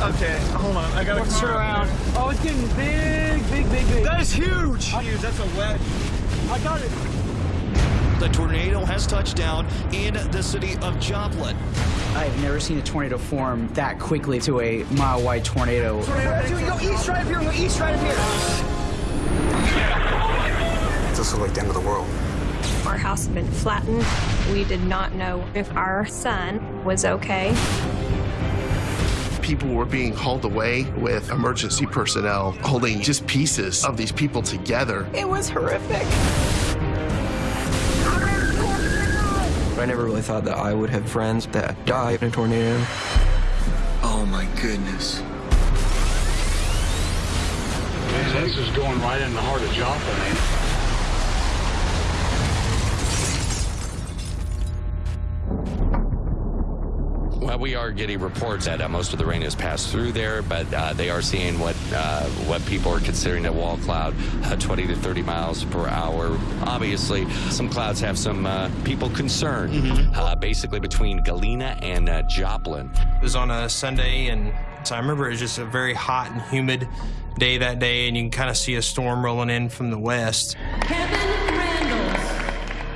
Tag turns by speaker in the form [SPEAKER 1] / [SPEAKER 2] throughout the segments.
[SPEAKER 1] Okay, hold on. I gotta
[SPEAKER 2] Let's turn around. Oh, it's getting big, big, big, big.
[SPEAKER 1] That is huge.
[SPEAKER 2] Huge. That's a wedge. I got it.
[SPEAKER 3] The tornado has touched down in the city of Joplin.
[SPEAKER 4] I've never seen a tornado form that quickly to a mile wide tornado.
[SPEAKER 1] Dude, go east right up here. Go east right up here.
[SPEAKER 5] This was like the end of the world.
[SPEAKER 6] Our house had been flattened. We did not know if our son was okay.
[SPEAKER 7] People were being hauled away with emergency personnel holding just pieces of these people together.
[SPEAKER 6] It was horrific.
[SPEAKER 8] I never really thought that I would have friends that die in a tornado.
[SPEAKER 5] Oh my goodness.
[SPEAKER 9] This is going right in the heart of Joplin,
[SPEAKER 10] we are getting reports that uh, most of the rain has passed through there, but uh, they are seeing what uh, what people are considering a wall cloud, uh, 20 to 30 miles per hour. Obviously, some clouds have some uh, people concerned, uh, basically between Galena and uh, Joplin.
[SPEAKER 11] It was on a Sunday, and so I remember it was just a very hot and humid day that day, and you can kind of see a storm rolling in from the west.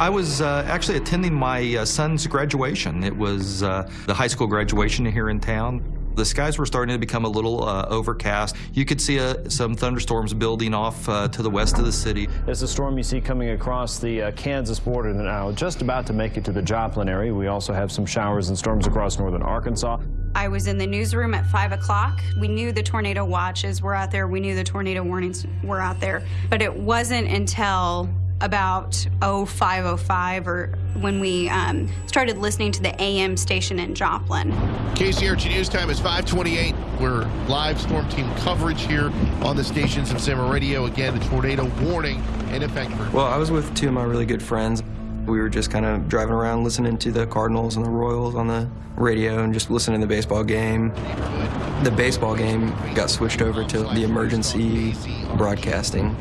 [SPEAKER 12] I was uh, actually attending my uh, son's graduation. It was uh, the high school graduation here in town. The skies were starting to become a little uh, overcast. You could see uh, some thunderstorms building off uh, to the west of the city.
[SPEAKER 13] There's a storm you see coming across the uh, Kansas border now, just about to make it to the Joplin area. We also have some showers and storms across northern Arkansas.
[SPEAKER 14] I was in the newsroom at 5 o'clock. We knew the tornado watches were out there. We knew the tornado warnings were out there. But it wasn't until about 0505 or when we um, started listening to the AM station in Joplin.
[SPEAKER 7] KZRG News Time is 528. We're live storm team coverage here on the stations of Zimmer Radio. Again, the tornado warning in effect for
[SPEAKER 8] Well, I was with two of my really good friends. We were just kind of driving around listening to the Cardinals and the Royals on the radio and just listening to the baseball game. The baseball game got switched over to the emergency broadcasting.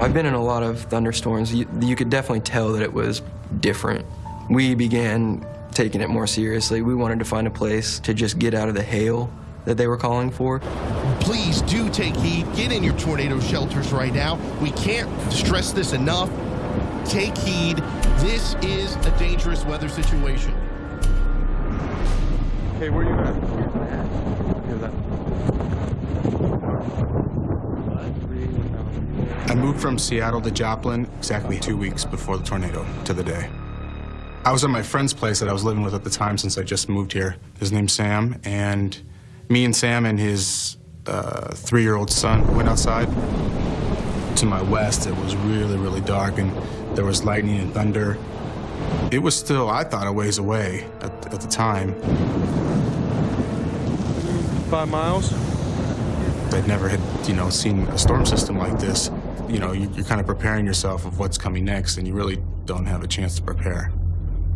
[SPEAKER 8] I've been in a lot of thunderstorms. You, you could definitely tell that it was different. We began taking it more seriously. We wanted to find a place to just get out of the hail that they were calling for.
[SPEAKER 7] Please do take heed. Get in your tornado shelters right now. We can't stress this enough. Take heed. This is a dangerous weather situation.
[SPEAKER 1] Hey, where are you at? Here's that.
[SPEAKER 5] I moved from Seattle to Joplin exactly two weeks before the tornado to the day. I was at my friend's place that I was living with at the time since I just moved here. His name's Sam, and me and Sam and his uh, three-year-old son went outside. To my west, it was really, really dark, and there was lightning and thunder. It was still, I thought, a ways away at, at the time.
[SPEAKER 1] Five miles.
[SPEAKER 5] I'd never had, you know, seen a storm system like this. You know, you- you're kind of preparing yourself of what's coming next, and you really don't have a chance to prepare.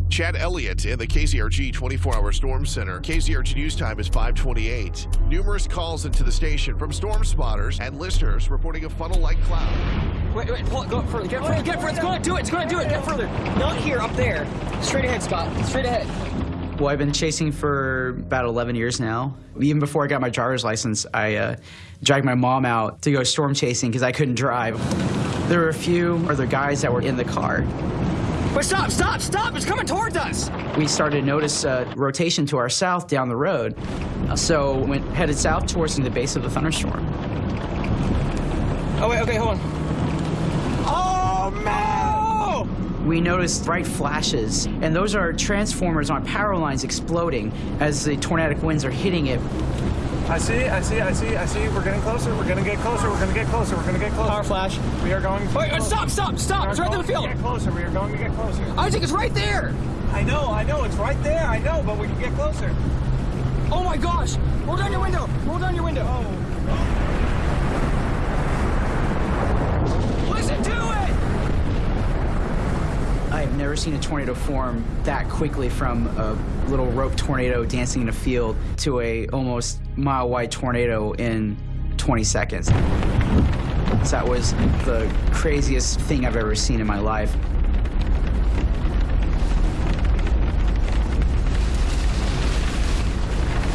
[SPEAKER 7] Chad Elliott in the KZRG 24-hour storm center. KCRG News Time is 528. Numerous calls into the station from storm spotters and listeners reporting a funnel-like cloud.
[SPEAKER 2] Wait, wait, pull it, go further. Get further, get further. It's going to do it. It's going to do it. Get further. Not here, up there. Straight ahead, Scott. Straight ahead.
[SPEAKER 4] Well, I've been chasing for about 11 years now. Even before I got my driver's license, I uh, dragged my mom out to go storm chasing because I couldn't drive. There were a few other guys that were in the car.
[SPEAKER 2] But stop, stop, stop. It's coming towards us.
[SPEAKER 4] We started to notice a rotation to our south down the road. So went headed south towards the base of the thunderstorm.
[SPEAKER 2] Oh, wait, okay, hold on. Oh, man!
[SPEAKER 4] We noticed bright flashes, and those are transformers on power lines exploding as the tornadic winds are hitting it.
[SPEAKER 1] I see, I see, I see, I see. We're getting closer. We're gonna get closer. We're gonna get closer. We're gonna get closer.
[SPEAKER 2] Power flash.
[SPEAKER 1] We are going.
[SPEAKER 2] Wait, wait, stop, stop, stop. It's right in the field.
[SPEAKER 1] Get closer. We are going to get closer.
[SPEAKER 2] I think it's right there.
[SPEAKER 1] I know, I know. It's right there. I know, but we can get closer.
[SPEAKER 2] Oh, my gosh. Roll down your window. Roll down your window. Listen to it.
[SPEAKER 4] I have never seen a tornado form that quickly from a little rope tornado dancing in a field to a almost mile wide tornado in 20 seconds. So that was the craziest thing I've ever seen in my life.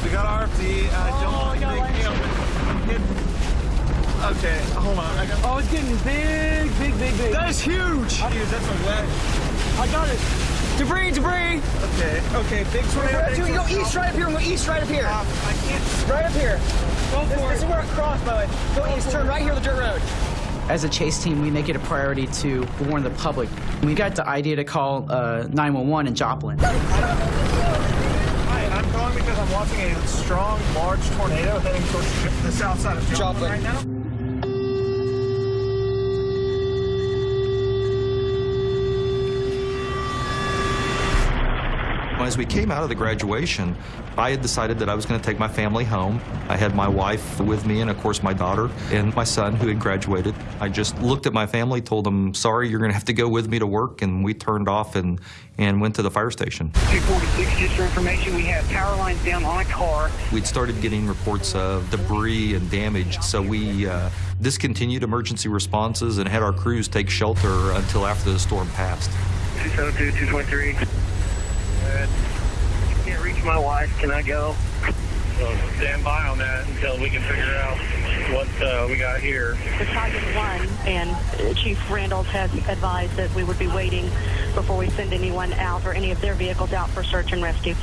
[SPEAKER 15] We got RFD. Uh,
[SPEAKER 2] Oh,
[SPEAKER 15] don't make me. Okay, hold on. I got.
[SPEAKER 2] Oh, it's getting big, big, big, big.
[SPEAKER 15] That is huge. Huge. That's a wet.
[SPEAKER 2] I got it. Debris, debris.
[SPEAKER 15] Okay. Okay. Big tornado.
[SPEAKER 2] Right,
[SPEAKER 15] big
[SPEAKER 2] you go east right up here. We'll go east right up here.
[SPEAKER 15] Um, I can't.
[SPEAKER 2] Right up here.
[SPEAKER 15] Go
[SPEAKER 2] This,
[SPEAKER 15] for
[SPEAKER 2] this is
[SPEAKER 15] it.
[SPEAKER 2] where it crossed, bud. Go east. Turn right here on the dirt road.
[SPEAKER 4] As a chase team, we make it a priority to warn the public. We got the idea to call uh, 911 in Joplin.
[SPEAKER 15] Hi, I'm calling because I'm watching a strong, large tornado heading towards the south side of Joplin, right now.
[SPEAKER 12] As we came out of the graduation, I had decided that I was going to take my family home. I had my wife with me and, of course, my daughter and my son who had graduated. I just looked at my family, told them, sorry, you're going to have to go with me to work, and we turned off and, and went to the fire station.
[SPEAKER 16] 246, just for information, we have power lines down on a car.
[SPEAKER 12] We'd started getting reports of debris and damage, so we uh, discontinued emergency responses and had our crews take shelter until after the storm passed.
[SPEAKER 16] 272, 223. Good. Can't reach my wife. Can I go?
[SPEAKER 9] So stand by on that until we can figure out what uh, we got here.
[SPEAKER 17] Battalion 1 and Chief Randall has advised that we would be waiting before we send anyone out or any of their vehicles out for search and rescue.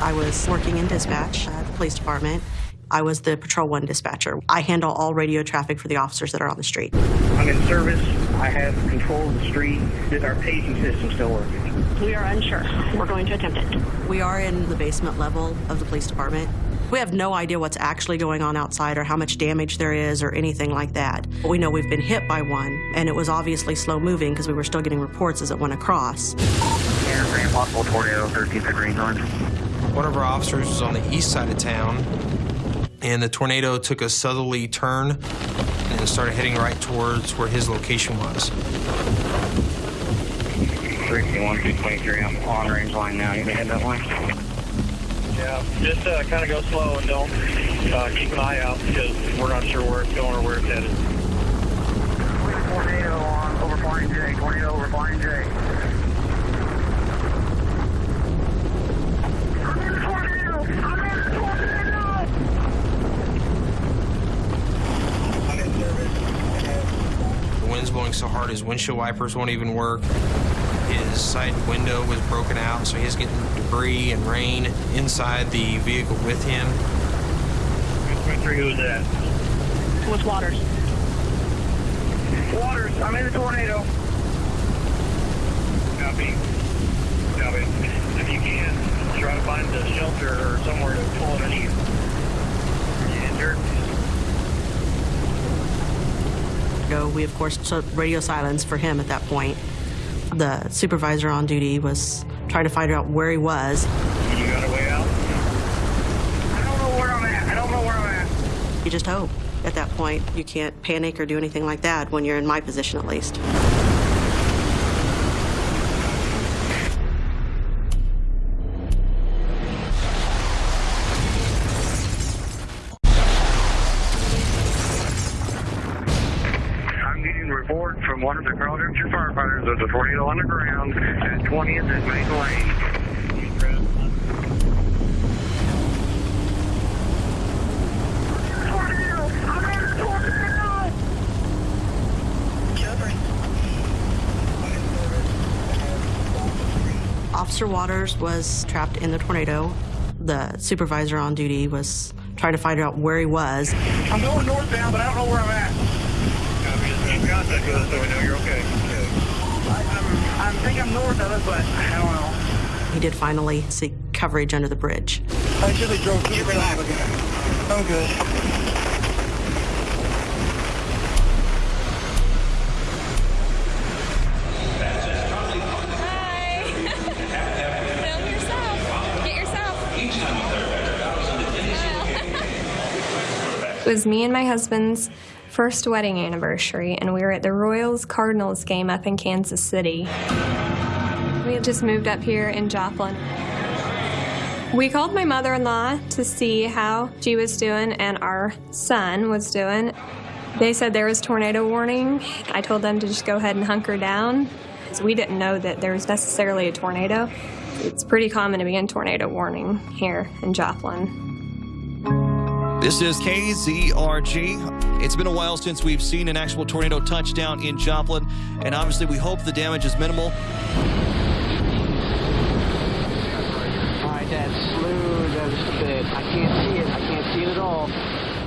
[SPEAKER 18] I was working in dispatch at the police department. I was the Patrol 1 dispatcher. I handle all radio traffic for the officers that are on the street.
[SPEAKER 16] I'm in service. I have control of the street. Is our paging system still working?
[SPEAKER 17] We are unsure. We're going to attempt it.
[SPEAKER 18] We are in the basement level of the police department. We have no idea what's actually going on outside or how much damage there is or anything like that. But we know we've been hit by one, and it was obviously slow moving because we were still getting reports as it went across.
[SPEAKER 16] Yeah, possible tornado, 13th at Greenhorn.
[SPEAKER 11] One of our officers was on the east side of town, and the tornado took a southerly turn and started heading right towards where his location was.
[SPEAKER 16] 61, 223, I'm on range line now. You can head that way?
[SPEAKER 9] Yeah, just uh, kind of go slow and don't uh, keep an eye out because we're not sure where it's going or where it's headed.
[SPEAKER 16] Tornado on over Flying J. Tornado over Flying J.
[SPEAKER 11] The wind's blowing so hard his windshield wipers won't even work. His side window was broken out, so he's getting debris and rain inside the vehicle with him.
[SPEAKER 9] 23, who's that?
[SPEAKER 17] With Waters.
[SPEAKER 16] Waters, I'm in the tornado.
[SPEAKER 9] Copy. Copy. If you can, try to find a shelter or somewhere to pull underneath. Injured?
[SPEAKER 18] Go. We, of course, took radio silence for him at that point. The supervisor on duty was trying to find out where he was.
[SPEAKER 9] You got a way out?
[SPEAKER 16] I don't know where I'm at. I don't know where I'm at.
[SPEAKER 18] You just hope. At that point, you can't panic or do anything like that when you're in my position, at least.
[SPEAKER 16] At 20th Lane.
[SPEAKER 18] Officer Waters was trapped in the tornado. The supervisor on duty was trying to find out where he was.
[SPEAKER 16] I'm going northbound, but I don't know where I'm at.
[SPEAKER 9] Copy. Just keep contact with us so we know you're okay.
[SPEAKER 16] I'm, I think I'm north of it, but I don't know.
[SPEAKER 18] He did finally seek coverage under the bridge.
[SPEAKER 16] I should have drove through the I'm good. Hi.
[SPEAKER 19] Film yourself. Get yourself.
[SPEAKER 20] It was me and my husband's first wedding anniversary, and we were at the Royals Cardinals game up in Kansas City. Just moved up here in Joplin. We called my mother in law to see how she was doing and our son was doing. They said there was tornado warning. I told them to just go ahead and hunker down. So we didn't know that there was necessarily a tornado. It's pretty common to be in tornado warning here in Joplin.
[SPEAKER 3] This is KZRG. It's been a while since we've seen an actual tornado touchdown in Joplin, and obviously we hope the damage is minimal.
[SPEAKER 4] All right, Dad, slow down just a bit. I can't see it. I can't see it at all.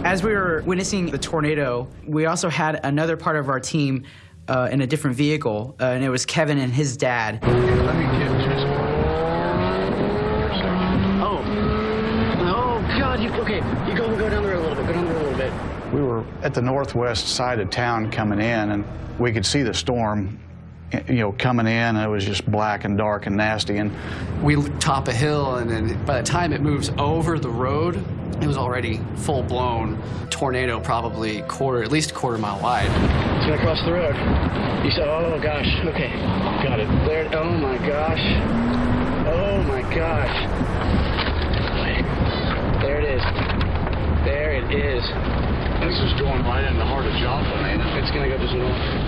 [SPEAKER 4] As we were witnessing the tornado, we also had another part of our team uh, in a different vehicle, uh, and it was Kevin and his dad.
[SPEAKER 16] Let me get just.
[SPEAKER 4] Oh. Oh, God. You, okay, you go, go down the road a little bit. Go down the road a little bit.
[SPEAKER 21] We were at the northwest side of town coming in, and we could see the storm, you know, coming in. And it was just black and dark and nasty. And
[SPEAKER 22] we top a hill, and then by the time it moves over the road, it was already full blown tornado, probably quarter, at least a quarter mile wide.
[SPEAKER 4] It's gonna cross the road. You said, oh gosh, okay, got it. There, oh my gosh, oh my gosh. There it is. There it is.
[SPEAKER 16] This is going right in the heart of Joplin, ain't it?
[SPEAKER 4] It's gonna go just north.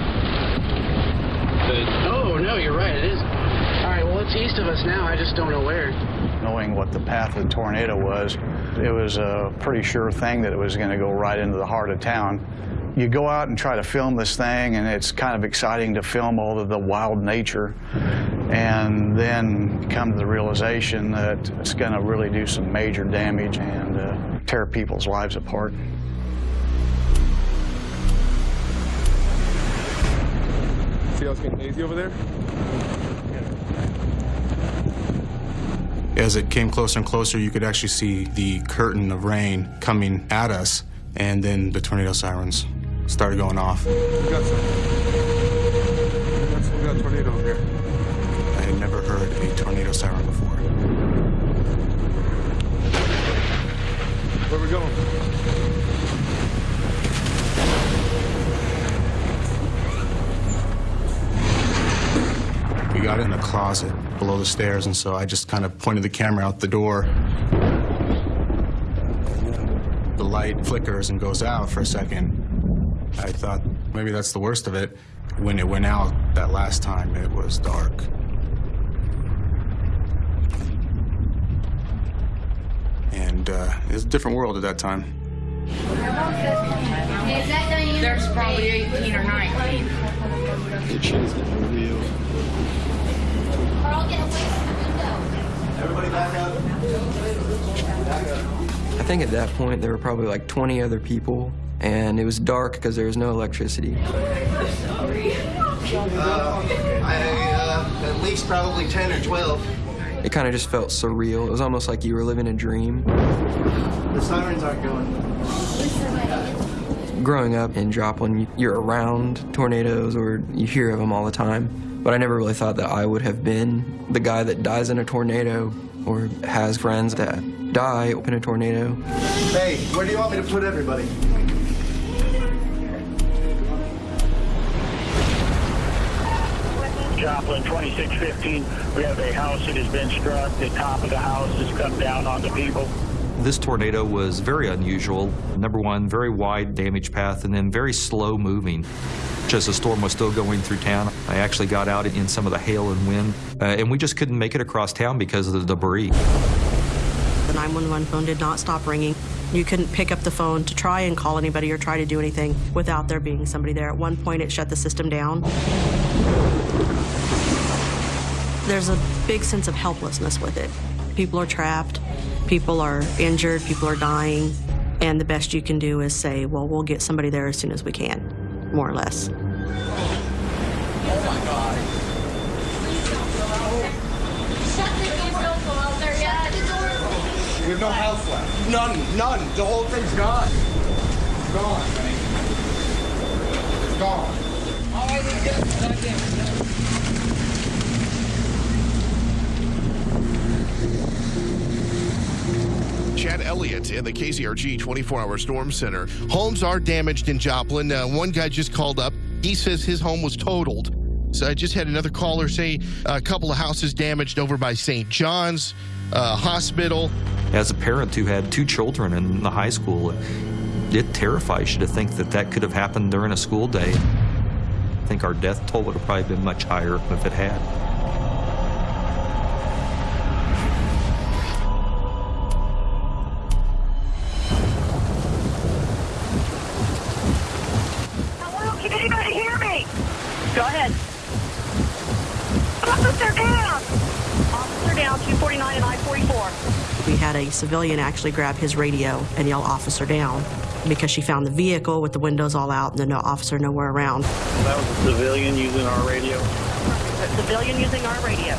[SPEAKER 4] Oh no, you're right. It is. All right. Well, it's east of us now. I just don't know where.
[SPEAKER 21] knowing what the path of the tornado was, it was a pretty sure thing that it was going to go right into the heart of town. You go out and try to film this thing, and it's kind of exciting to film all of the wild nature, and then come to the realization that it's going to really do some major damage and uh, tear people's lives apart.
[SPEAKER 23] See how it's getting hazy over there?
[SPEAKER 5] As it came closer and closer, you could actually see the curtain of rain coming at us, and then the tornado sirens started going off. Closet below the stairs, and so I just kind of pointed the camera out the door. The light flickers and goes out for a second. I thought maybe that's the worst of it. When it went out that last time, it was dark. And uh, it was a different world at that time.
[SPEAKER 24] There's probably 18 or 19.
[SPEAKER 5] It shows it real.
[SPEAKER 16] Everybody back up.
[SPEAKER 8] I think at that point there were probably like 20 other people, and it was dark because there was no electricity.
[SPEAKER 16] Uh, I, uh, at least probably 10 or 12.
[SPEAKER 8] It kind of just felt surreal. It was almost like you were living a dream.
[SPEAKER 16] The sirens aren't going.
[SPEAKER 8] Growing up in Joplin, you're around tornadoes or you hear of them all the time. But I never really thought that I would have been the guy that dies in a tornado or has friends that die in a tornado.
[SPEAKER 16] Hey, where do you want me to put everybody?
[SPEAKER 9] Joplin 2615, we have a house that has been struck. The top of the house has come down on the people.
[SPEAKER 12] This tornado was very unusual. Number one, very wide damage path, and then very slow moving. As the storm was still going through town, I actually got out in some of the hail and wind, uh, and we just couldn't make it across town because of the debris.
[SPEAKER 18] The 911 phone did not stop ringing. You couldn't pick up the phone to try and call anybody or try to do anything without there being somebody there. At one point, it shut the system down. There's a big sense of helplessness with it. People are trapped, people are injured, people are dying, and the best you can do is say, well, we'll get somebody there as soon as we can, more or less.
[SPEAKER 16] We have no house left. None, none. The whole thing's gone. It's gone. It's gone.
[SPEAKER 7] Chad Elliott in the KZRG 24-hour storm center. Homes are damaged in Joplin. Uh, one guy just called up. He says his home was totaled. So I just had another caller say a couple of houses damaged over by St. John's uh, Hospital.
[SPEAKER 12] As a parent who had two children in the high school, it terrifies you to think that that could have happened during a school day. I think our death toll would have probably been much higher if it had.
[SPEAKER 18] Had a civilian actually grab his radio and yell officer down because she found the vehicle with the windows all out and the no officer nowhere around.
[SPEAKER 9] That was a civilian using our radio.
[SPEAKER 17] A civilian using our radio.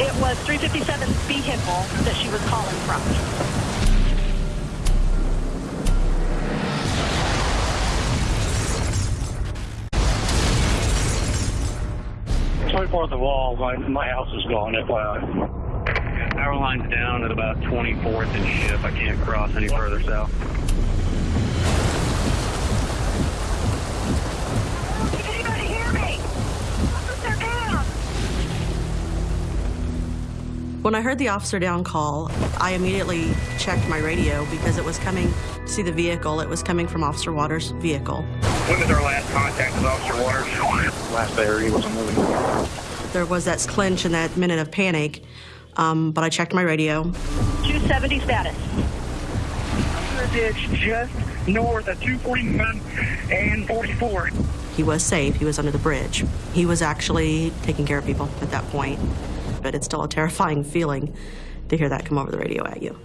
[SPEAKER 17] It was 357's vehicle that she was calling from.
[SPEAKER 9] 24th of all, my, my house is gone, FYI. Power line's down at about 24th and Ship. I can't cross any further south. Did anybody hear me? Officer down.
[SPEAKER 18] When I heard the officer down call, I immediately checked my radio because it was coming to see the vehicle. It was coming from Officer Waters' vehicle.
[SPEAKER 9] When was our last contact with Officer Waters? Last I heard, he wasn't moving.
[SPEAKER 18] There was that clinch and that minute of panic, um, but I checked my radio.
[SPEAKER 17] 270 status.
[SPEAKER 9] Under a ditch just north of 241 and 44.
[SPEAKER 18] He was safe. He was under the bridge. He was actually taking care of people at that point. But it's still a terrifying feeling to hear that come over the radio at you.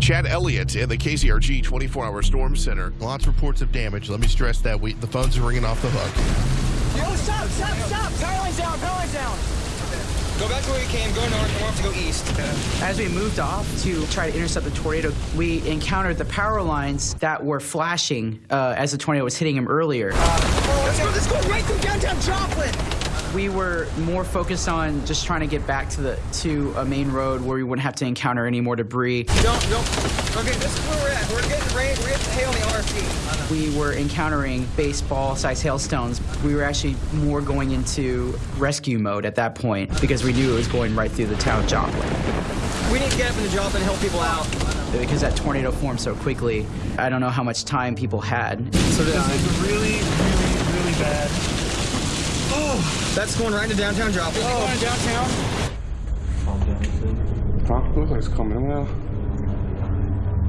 [SPEAKER 7] Chad Elliott in the KZRG 24 Hour Storm Center. Lots of reports of damage. Let me stress that we, the phones are ringing off the hook.
[SPEAKER 2] Yo, stop, stop, stop! Power line's down, power line's down! Go back to where you came, go north, and we'll have to go east.
[SPEAKER 4] As we moved off to try to intercept the tornado, we encountered the power lines that were flashing uh, as the tornado was hitting him earlier.
[SPEAKER 2] Oh, let's go, let's go right through downtown Joplin!
[SPEAKER 4] We were more focused on just trying to get back to the to a main road where we wouldn't have to encounter any more debris.
[SPEAKER 2] Don't, don't. Okay, this is where we're at. We're getting rain, we're getting hail on the RFD.
[SPEAKER 4] We were encountering baseball-sized hailstones. We were actually more going into rescue mode at that point because we knew it was going right through the town of Joplin.
[SPEAKER 2] We need to get up in the Joplin and help people out.
[SPEAKER 4] Because that tornado formed so quickly, I don't know how much time people had.
[SPEAKER 1] So this is really, really, really bad.
[SPEAKER 2] Oh, that's going right into downtown Joplin.
[SPEAKER 1] Oh, going downtown?
[SPEAKER 5] Huh? Looks like it's coming well.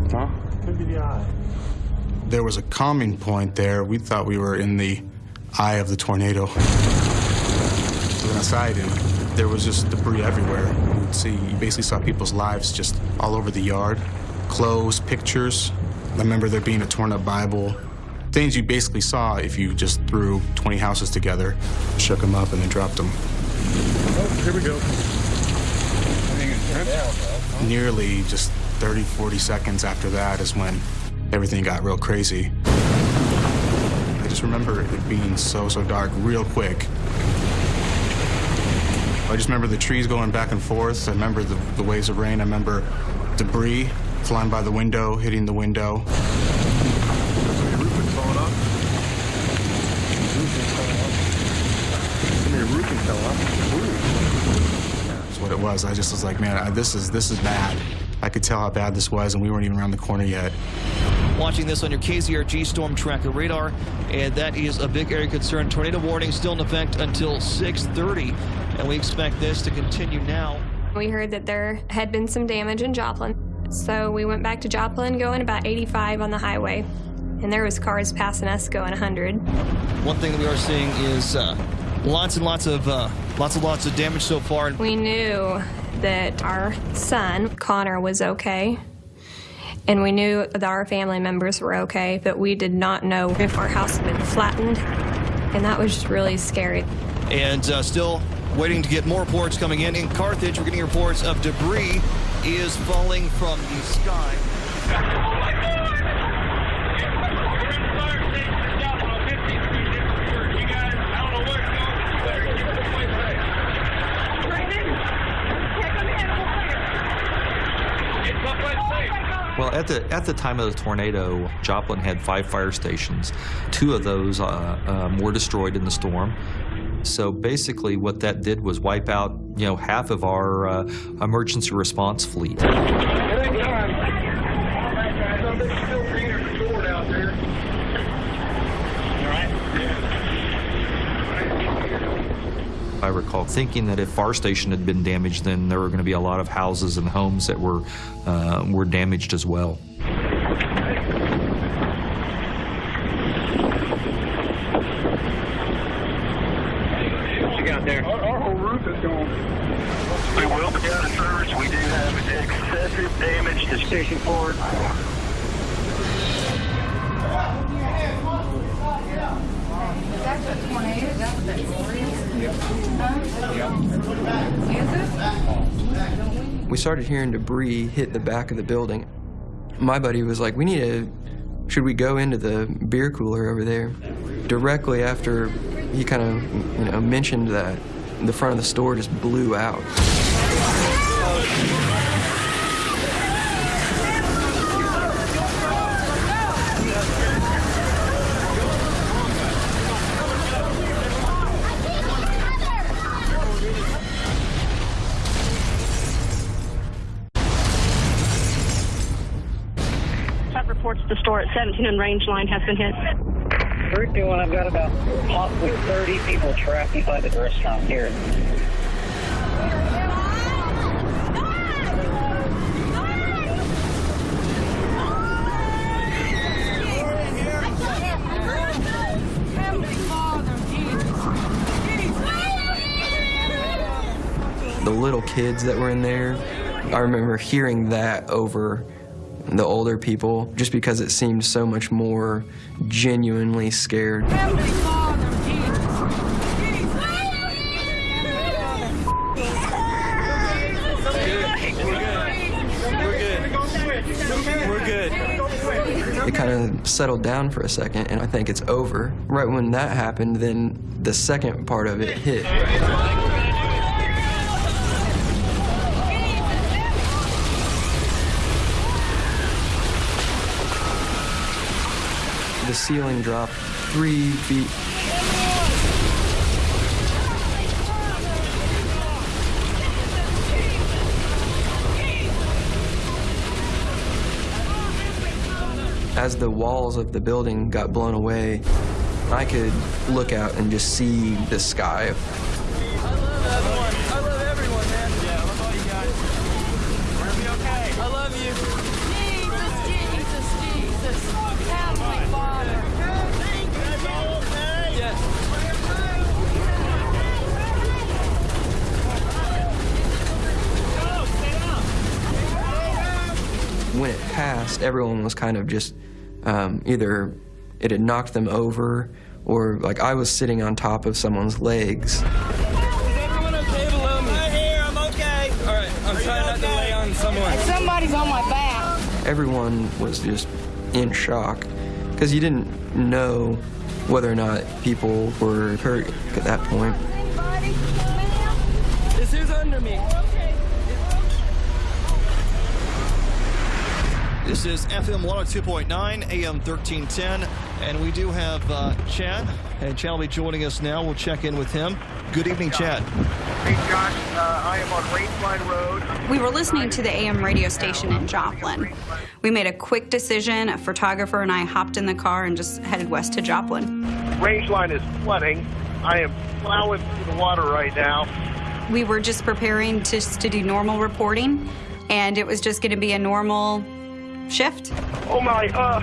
[SPEAKER 5] Huh?
[SPEAKER 1] Could be the eye.
[SPEAKER 5] There was a calming point there. We thought we were in the eye of the tornado. We went outside and there was just debris everywhere. You would see, you basically saw people's lives just all over the yard. Clothes, pictures. I remember there being a torn up Bible. Things you basically saw if you just threw 20 houses together, shook them up, and then dropped them.
[SPEAKER 1] Oh, here we go.
[SPEAKER 5] Nearly just 30, 40 seconds after that is when everything got real crazy. I just remember it being so, so dark real quick. I just remember the trees going back and forth. I remember the, the waves of rain. I remember debris flying by the window, hitting the window. That's what it was. I just was like, man, I, this is this is bad. I could tell how bad this was, and we weren't even around the corner yet.
[SPEAKER 3] Watching this on your KZRG Storm Tracker radar, and that is a big area concern. Tornado warning still in effect until 6:30, and we expect this to continue now.
[SPEAKER 6] We heard that there had been some damage in Joplin, so we went back to Joplin going about 85 on the highway, and there was cars passing us going 100.
[SPEAKER 3] One thing that we are seeing is uh, lots and lots of uh, lots and lots of damage so far.
[SPEAKER 6] We knew that our son, Connor, was okay. And we knew that our family members were okay, but we did not know if our house had been flattened. And that was just really scary.
[SPEAKER 3] And uh, still waiting to get more reports coming in. In Carthage, we're getting reports of debris is falling from the sky.
[SPEAKER 12] Well, at the at the time of the tornado, Joplin had five fire stations. Two of those uh, um, were destroyed in the storm. So basically, what that did was wipe out, you know, half of our uh, emergency response fleet. I recall thinking that if Far Station had been damaged, then there were going to be a lot of houses and homes that were uh, were damaged as well.
[SPEAKER 9] What you got there?
[SPEAKER 1] Our, our whole roof is gone.
[SPEAKER 16] We will be out of service. We do have excessive damage to Station 4.
[SPEAKER 8] We started hearing debris hit the back of the building. My buddy was like, we need to, should we go into the beer cooler over there? Directly after he kind of, you know, mentioned that, the front of the store just blew out.
[SPEAKER 17] 17 and Range Line has been hit.
[SPEAKER 25] 321, I've got about possibly 30 people trapped inside the restaurant here.
[SPEAKER 8] The little kids that were in there, I remember hearing that over the older people just because it seemed so much more genuinely scared. It kind of settled down for a second, and I think it's over. Right when that happened, then the second part of it hit. The ceiling dropped three feet. As the walls of the building got blown away, I could look out and just see the sky.
[SPEAKER 2] I love you.
[SPEAKER 19] Jesus, Jesus, Jesus. Heavenly Father.
[SPEAKER 2] Yes.
[SPEAKER 8] when it everyone was kind of just um, either it had knocked them over or like I was sitting on top of someone's legs.
[SPEAKER 2] Is everyone okay below me? I'm here. I'm okay. All right. I'm trying not to lay on someone.
[SPEAKER 24] Somebody's on my back.
[SPEAKER 8] Everyone was just in shock because you didn't know whether or not people were hurt at that point.
[SPEAKER 2] This who's under me.
[SPEAKER 3] This is FM 102.9, AM 1310, and we do have uh, Chad, and Chad will be joining us now. We'll check in with him. Good evening, Chad.
[SPEAKER 1] Hey, Josh, uh, I am on Rangeline Road.
[SPEAKER 14] We were listening to the AM radio station in Joplin. We made a quick decision. A photographer and I hopped in the car and just headed west to Joplin.
[SPEAKER 1] Rangeline is flooding. I am plowing through the water right now.
[SPEAKER 14] We were just preparing to, to do normal reporting, and it was just going to be a normal shift.
[SPEAKER 1] Oh my, uh,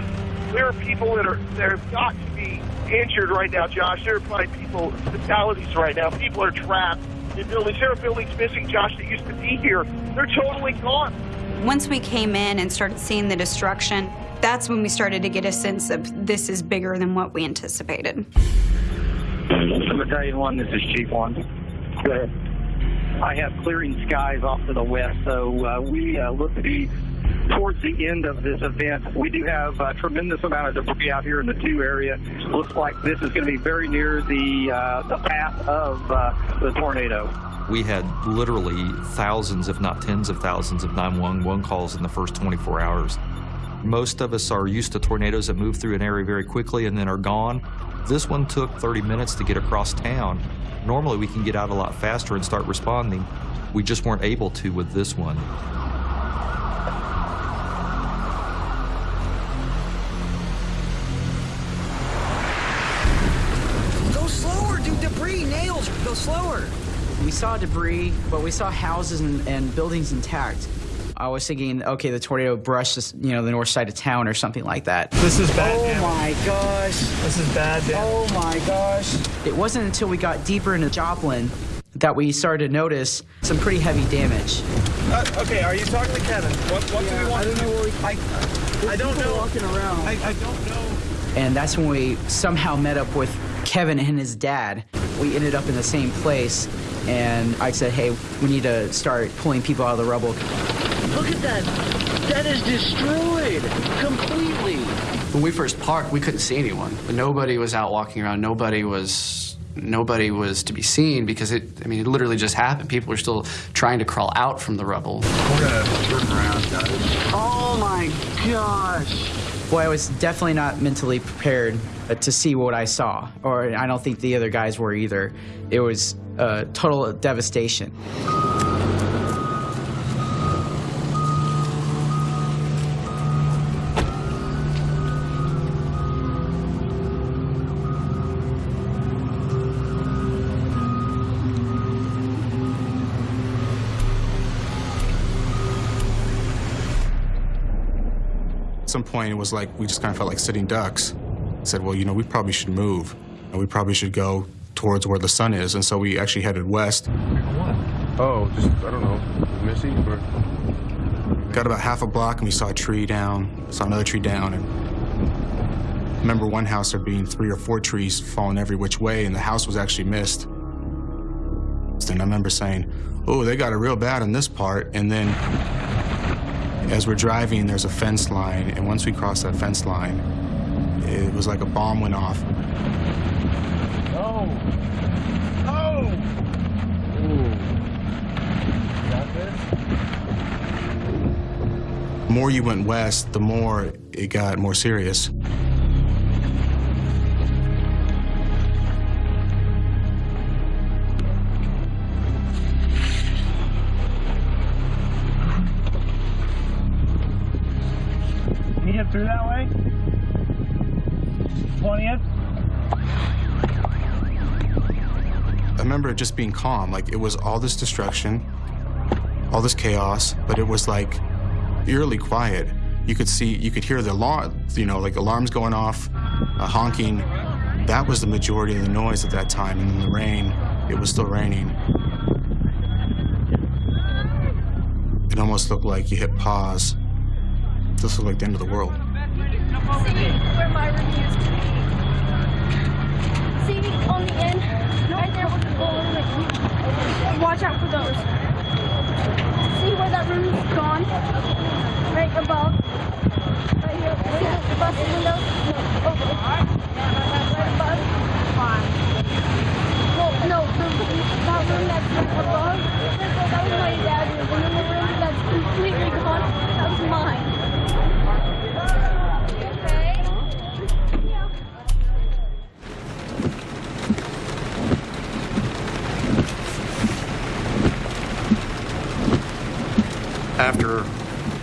[SPEAKER 1] there are people that are that have got to be injured right now, Josh. There are probably people fatalities right now. People are trapped in buildings. There are buildings missing, Josh, that used to be here. They're totally gone.
[SPEAKER 14] Once we came in and started seeing the destruction, that's when we started to get a sense of this is bigger than what we anticipated.
[SPEAKER 25] Battalion 1, this is Chief 1. Go ahead. I have clearing skies off to the west, so uh, we uh, look to be towards the end of this event. We do have a tremendous amount of debris out here in the two area. Looks like this is going to be very near the uh, the path of uh, the tornado.
[SPEAKER 12] We had literally thousands, if not tens of thousands, of 911 calls in the first 24 hours. Most of us are used to tornadoes that move through an area very quickly and then are gone. This one took 30 minutes to get across town. Normally, we can get out a lot faster and start responding. We just weren't able to with this one.
[SPEAKER 4] We saw debris, but we saw houses and, and buildings intact. I was thinking, okay, the tornado brushed this, you know, the north side of town or something like that.
[SPEAKER 1] This is bad.
[SPEAKER 4] Oh
[SPEAKER 1] Dan.
[SPEAKER 4] my gosh.
[SPEAKER 1] This is bad. Dan.
[SPEAKER 4] Oh my gosh. It wasn't until we got deeper into Joplin that we started to notice some pretty heavy damage.
[SPEAKER 15] Uh, okay, are you talking to Kevin? What, what do we want? I don't know where we, I, I don't know. walking around. I, I don't know.
[SPEAKER 4] And that's when we somehow met up with Kevin and his dad. We ended up in the same place, and I said, hey, we need to start pulling people out of the rubble.
[SPEAKER 26] Look at that. That is destroyed completely.
[SPEAKER 22] When we first parked, we couldn't see anyone. Nobody was out walking around. Nobody was nobody was to be seen because it I mean it literally just happened. People were still trying to crawl out from the rubble.
[SPEAKER 26] We're gonna turn around, guys. Oh my gosh.
[SPEAKER 4] Boy, I was definitely not mentally prepared uh, to see what I saw, or I don't think the other guys were either. It was uh, total devastation.
[SPEAKER 5] At some point, it was like we just kind of felt like sitting ducks. Said, well, you know, we probably should move, and we probably should go towards where the sun is. And so we actually headed west.
[SPEAKER 23] Oh, just, I don't know, Missy? Or...
[SPEAKER 5] Got about half a block, and we saw a tree down, saw another tree down, and I remember one house there being three or four trees falling every which way, and the house was actually missed. And I remember saying, oh, they got it real bad in this part, and then as we're driving, there's a fence line, and once we crossed that fence line, it was like a bomb went off.
[SPEAKER 15] Oh. Oh.
[SPEAKER 5] The more you went west, the more it got more serious. Just being calm. Like it was all this destruction, all this chaos, but it was like eerily quiet. You could see, you could hear the alarm, you know, like alarms going off, uh, honking. That was the majority of the noise at that time. And then the rain, it was still raining. It almost looked like you hit pause. This looked like the end of the world.
[SPEAKER 27] See where my. See on the end, right there with the bullet. Watch out for those. See where that room is gone? Right above. Right here. See the bus window? No, over. Right above. Well, no, the, that room that's above, that was my dad's room. And then the room that's completely gone, that was mine.
[SPEAKER 21] After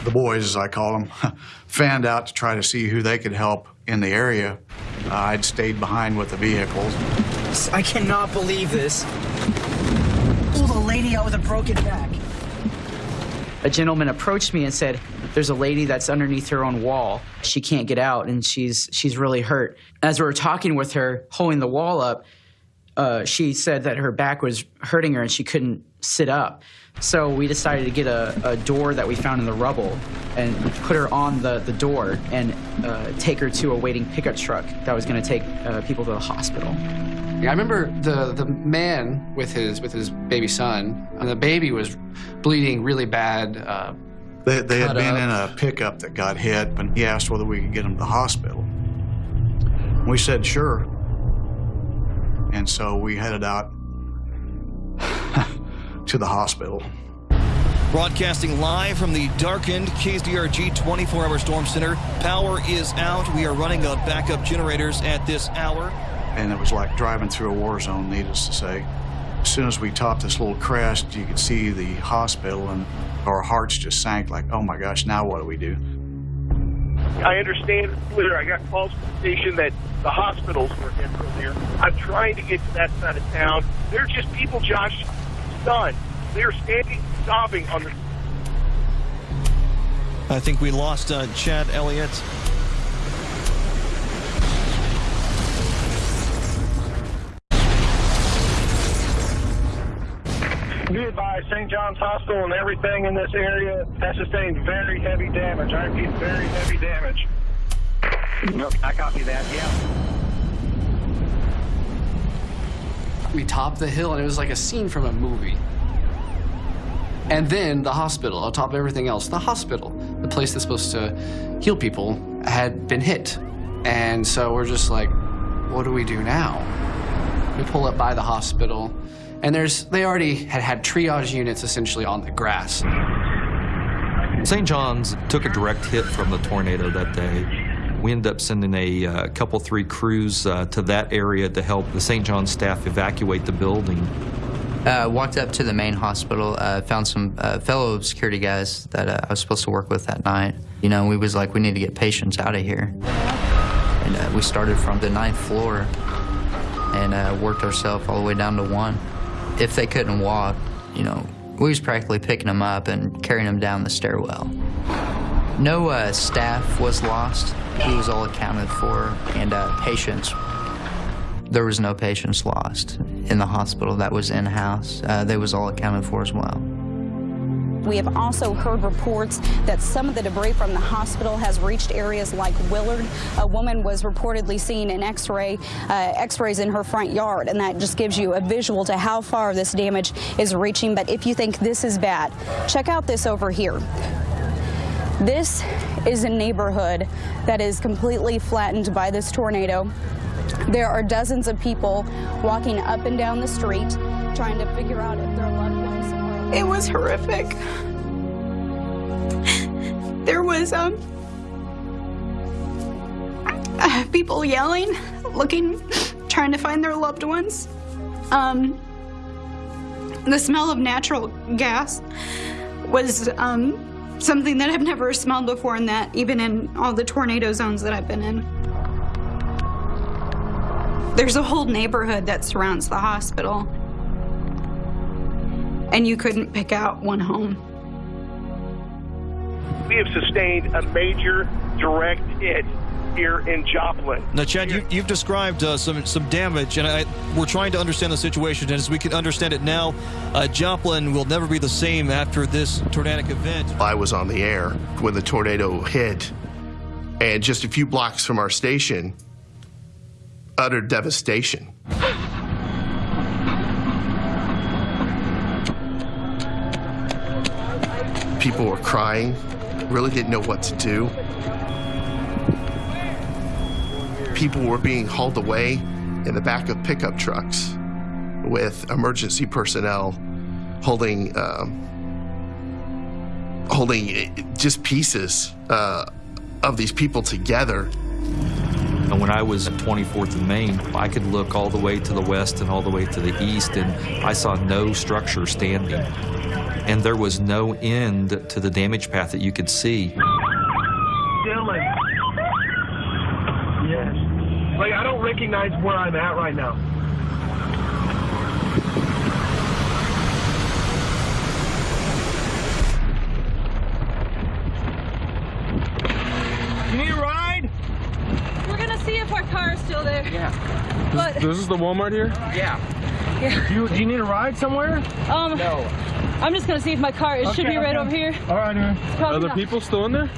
[SPEAKER 21] the boys, as I call them, fanned out to try to see who they could help in the area, uh, I'd stayed behind with the vehicles.
[SPEAKER 4] I cannot believe this. Oh, the lady out with a broken back. A gentleman approached me and said, "There's a lady that's underneath her own wall. She can't get out, and she's she's really hurt." As we were talking with her, holding the wall up, uh, she said that her back was hurting her and she couldn't sit up. So we decided to get a, a door that we found in the rubble and put her on the, the door and uh, take her to a waiting pickup truck that was going to take uh, people to the hospital.
[SPEAKER 22] Yeah, I remember the the man with his with his baby son, and the baby was bleeding really bad. Uh,
[SPEAKER 21] They, they had been
[SPEAKER 22] up.
[SPEAKER 21] in a pickup that got hit, but he asked whether we could get him to the hospital. We said sure. And so we headed out to the hospital.
[SPEAKER 3] Broadcasting live from the darkened KZRG 24-hour storm center. Power is out. We are running on backup generators at this hour.
[SPEAKER 21] And it was like driving through a war zone, needless to say. As soon as we topped this little crest, you could see the hospital, and our hearts just sank like, oh my gosh, now what do we do?
[SPEAKER 1] I understand clear. I got calls from the station that the hospitals were hit earlier. I'm trying to get to that side of town. They're just people, Josh, stunned. They're standing, sobbing on the.
[SPEAKER 3] I think we lost uh, Chad Elliott.
[SPEAKER 15] Be advised, St. John's Hospital and everything in this area has sustained very heavy damage. I repeat, very heavy damage.
[SPEAKER 9] Okay, I copy that, yeah.
[SPEAKER 22] We topped the hill and it was like a scene from a movie. And then the hospital, on top of everything else, the hospital, the place that's supposed to heal people, had been hit. And so we're just like, what do we do now? We pull up by the hospital, and there's they already had had triage units essentially on the grass.
[SPEAKER 12] St. John's took a direct hit from the tornado that day. We ended up sending a uh, couple, three crews uh, to that area to help the St. John's staff evacuate the building.
[SPEAKER 28] Uh, walked up to the main hospital, uh, found some uh, fellow security guys that I was supposed to work with that night. You know, we was like, we need to get patients out of here. And we started from the ninth floor and worked ourselves all the way down to one. If they couldn't walk, you know, we was practically picking them up and carrying them down the stairwell. No uh, staff was lost. He was all accounted for, and uh, patients. There was no patients lost in the hospital. That was in-house. Uh, they was all accounted for as well.
[SPEAKER 14] We have also heard reports that some of the debris from the hospital has reached areas like Willard. A woman was reportedly seen in X-ray, uh, X-rays in her front yard, and that just gives you a visual to how far this damage is reaching. But if you think this is bad, check out this over here. This is a neighborhood that is completely flattened by this tornado. There are dozens of people walking up and down the street trying to figure out if their loved ones. Are.
[SPEAKER 29] It was horrific. There was um people yelling, looking, trying to find their loved ones. Um, the smell of natural gas was um, something that I've never smelled before in that, even in all the tornado zones that I've been in. There's a whole neighborhood that surrounds the hospital, and you couldn't pick out one home.
[SPEAKER 1] We have sustained a major direct hit here in Joplin.
[SPEAKER 3] Now, Chad, you, you've described uh, some some damage, and I, we're trying to understand the situation. And as we can understand it now, uh, Joplin will never be the same after this tornadic event.
[SPEAKER 7] I was on the air when the tornado hit, and just a few blocks from our station, utter devastation. People were crying, really didn't know what to do. People were being hauled away in the back of pickup trucks with emergency personnel holding um, holding just pieces uh, of these people together.
[SPEAKER 12] And when I was at 24th and Main, I could look all the way to the west and all the way to the east, and I saw no structure standing. And there was no end to the damage path that you could see.
[SPEAKER 23] Dylan. Yes. Like, I don't recognize where I'm at right now. You need a ride?
[SPEAKER 27] We're gonna see if our car is still there.
[SPEAKER 23] Yeah.
[SPEAKER 27] But
[SPEAKER 23] This is the Walmart here?
[SPEAKER 27] yeah.
[SPEAKER 23] Do you, do you need a ride somewhere?
[SPEAKER 27] Um. No. I'm just gonna see if my car. It should
[SPEAKER 23] Okay,
[SPEAKER 27] be right
[SPEAKER 23] okay.
[SPEAKER 27] over here.
[SPEAKER 23] All right, man.
[SPEAKER 27] probably
[SPEAKER 23] Are the
[SPEAKER 27] not.
[SPEAKER 23] people still in there?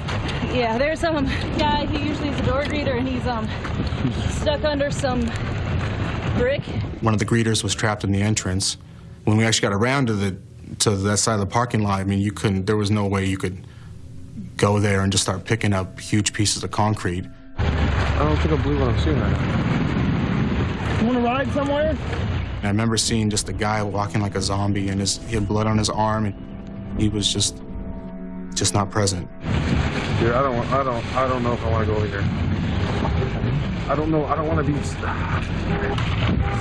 [SPEAKER 27] Yeah. There's some guy. He usually is a door greeter, and he's um stuck under some brick.
[SPEAKER 5] One of the greeters was trapped in the entrance. When we actually got around to the to that side of the parking lot, I mean, you couldn't. There was no way you could go there and just start picking up huge pieces of concrete.
[SPEAKER 23] I don't think I believe what I'm seeing right now. You want to ride somewhere?
[SPEAKER 5] And I remember seeing just a guy walking like a zombie, and his he had blood on his arm, and he was just just not present.
[SPEAKER 23] Here, I don't want. I don't. I don't know if I want to go over here. I don't know. I don't want to be.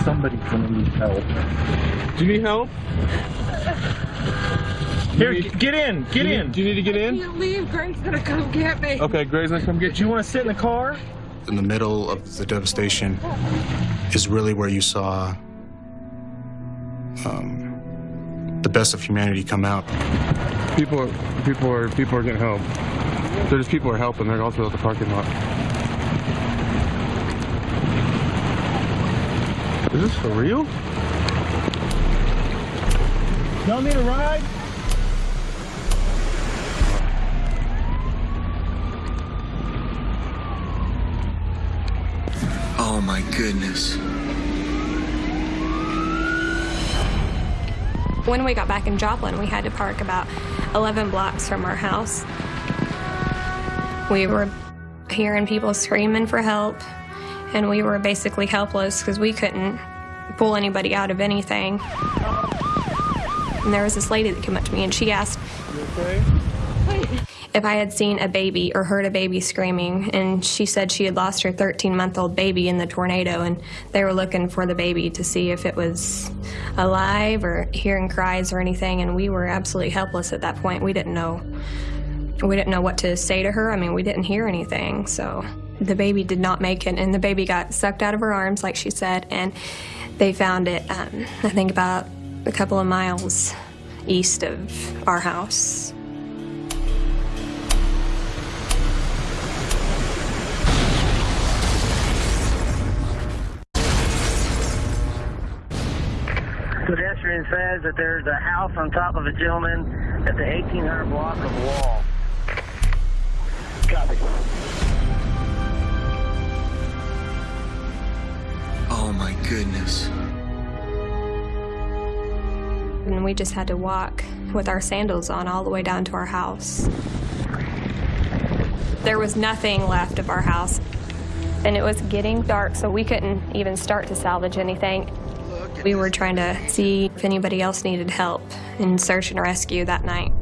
[SPEAKER 23] Somebody's gonna need help. Do you need help? Here, g- get in. Get
[SPEAKER 27] Do you-
[SPEAKER 23] in. Do you need to get in?
[SPEAKER 27] Can't leave. Greg's gonna come get me.
[SPEAKER 23] Okay, Greg's gonna come get. Do you want to sit in the car?
[SPEAKER 5] In the middle of the devastation is really where you saw um, the best of humanity come out.
[SPEAKER 23] People are. People are. People are getting help. There's people are helping. They're also at the parking lot. Is this for real?
[SPEAKER 15] Y'all need a ride?
[SPEAKER 30] Oh my goodness.
[SPEAKER 20] When we got back in Joplin, we had to park about 11 blocks from our house. We were hearing people screaming for help, and we were basically helpless because we couldn't pull anybody out of anything. And there was this lady that came up to me and she asked if I had seen a baby or heard a baby screaming. And she said she had lost her 13 month old baby in the tornado and they were looking for the baby to see if it was alive or hearing cries or anything. And we were absolutely helpless at that point. We didn't know. We didn't know what to say to her. I mean, we didn't hear anything. So the baby did not make it, and the baby got sucked out of her arms, like she said, and they found it, um, I think, about a couple of miles east of our house.
[SPEAKER 16] Pedestrian says that there's a house on top of a gentleman at the 1800 block of Wall. Copy.
[SPEAKER 30] Oh my goodness.
[SPEAKER 20] And we just had to walk with our sandals on all the way down to our house. There was nothing left of our house, and it was getting dark, so we couldn't even start to salvage anything. We were trying to see if anybody else needed help in search and rescue that night.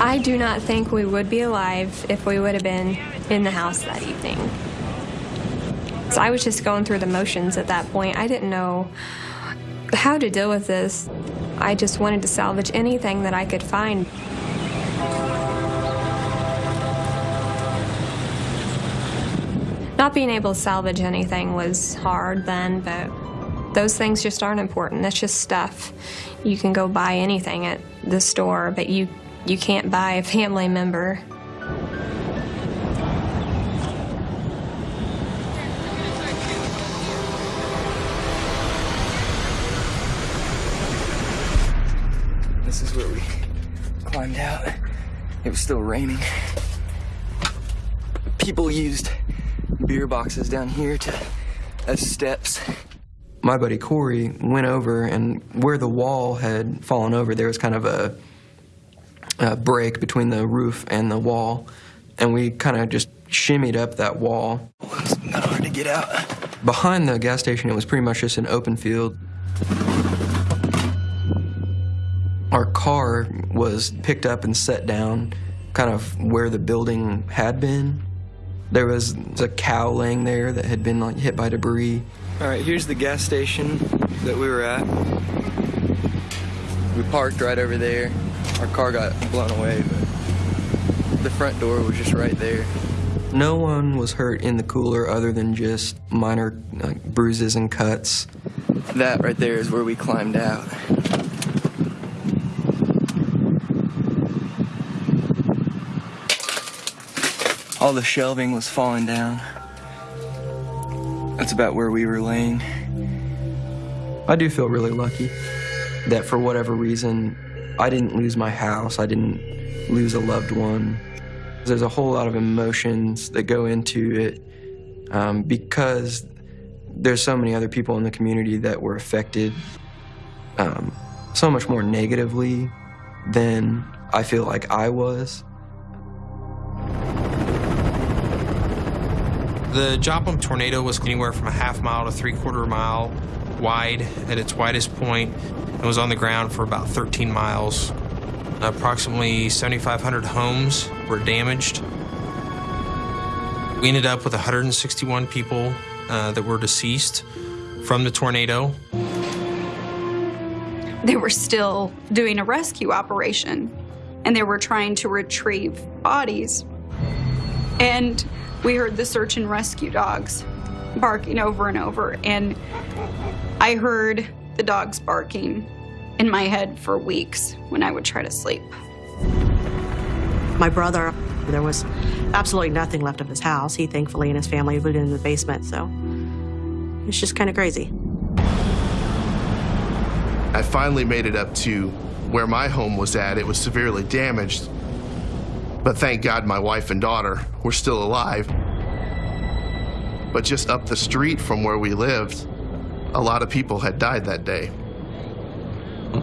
[SPEAKER 20] I do not think we would be alive if we would have been in the house that evening. So I was just going through the motions at that point. I didn't know how to deal with this. I just wanted to salvage anything that I could find. Not being able to salvage anything was hard then, but those things just aren't important. That's just stuff. You can go buy anything at the store, but you you can't buy a family member.
[SPEAKER 31] This is where we climbed out. It was still raining. People used beer boxes down here to as steps.
[SPEAKER 8] My buddy Corey went over, and where the wall had fallen over, there was kind of a, a break between the roof and the wall, and we kind of just shimmied up that wall.
[SPEAKER 31] It's not hard to get out.
[SPEAKER 8] Behind the gas station, it was pretty much just an open field. Our car was picked up and set down kind of where the building had been. There was a cow laying there that had been like hit by debris.
[SPEAKER 31] All right, here's the gas station that we were at. We parked right over there. Our car got blown away, but the front door was just right there.
[SPEAKER 8] No one was hurt in the cooler other than just minor like, bruises and cuts.
[SPEAKER 31] That right there is where we climbed out. All the shelving was falling down. That's about where we were laying.
[SPEAKER 8] I do feel really lucky that for whatever reason, I didn't lose my house, I didn't lose a loved one. There's a whole lot of emotions that go into it um, because there's so many other people in the community that were affected um, so much more negatively than I feel like I was.
[SPEAKER 11] The Joplin tornado was anywhere from a half mile to three quarter mile wide at its widest point and was on the ground for about 13 miles. Approximately 7,500 homes were damaged. We ended up with 161 people uh, that were deceased from the tornado.
[SPEAKER 14] They were still doing a rescue operation and they were trying to retrieve bodies. And we heard the search and rescue dogs barking over and over. And I heard the dogs barking in my head for weeks when I would try to sleep.
[SPEAKER 32] my brother. There was absolutely nothing left of his house. He thankfully and his family lived in the basement, so it's just kind of crazy.
[SPEAKER 33] I finally made it up to where my home was at. It was severely damaged, but thank God my wife and daughter were still alive. But just up the street from where we lived, a lot of people had died that day.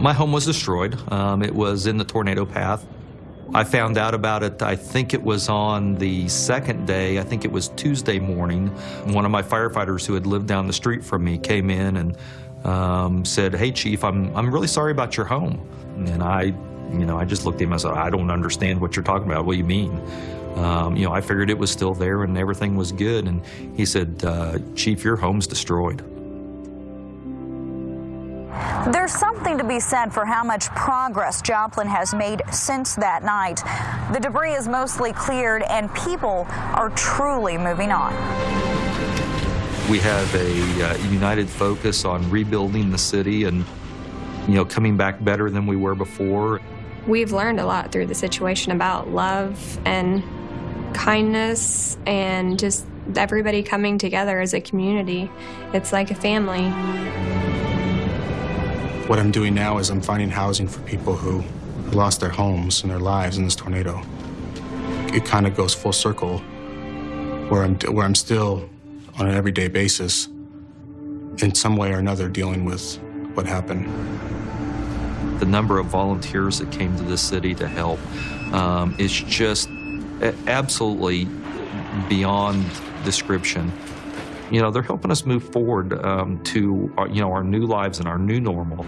[SPEAKER 12] My home was destroyed. Um, it was in the tornado path. I found out about it, I think it was on the second day, I think it was Tuesday morning. One of my firefighters who had lived down the street from me came in and um, said, hey, Chief, I'm, I'm really sorry about your home. And I, you know, I just looked at him and I said, I don't understand what you're talking about. What do you mean? Um, you know, I figured it was still there and everything was good. And he said, uh, Chief, your home's destroyed.
[SPEAKER 34] There's something to be said for how much progress Joplin has made since that night. The debris is mostly cleared and people are truly moving on.
[SPEAKER 12] We have a uh, united focus on rebuilding the city and, you know, coming back better than we were before.
[SPEAKER 20] We've learned a lot through the situation about love and kindness and just everybody coming together as a community. It's like a family.
[SPEAKER 5] What I'm doing now is I'm finding housing for people who lost their homes and their lives in this tornado. It kind of goes full circle where I'm, where I'm still on an everyday basis in some way or another dealing with what happened.
[SPEAKER 12] The number of volunteers that came to the city to help um, is just absolutely beyond description. You know, they're helping us move forward um, to, our, you know, our new lives and our new normal.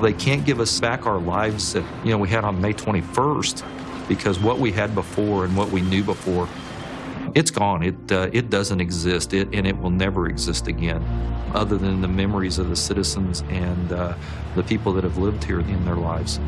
[SPEAKER 12] They can't give us back our lives that, you know, we had on May 21st because what we had before and what we knew before, it's gone. It, uh, it doesn't exist, it, and it will never exist again, other than the memories of the citizens and uh, the people that have lived here in their lives.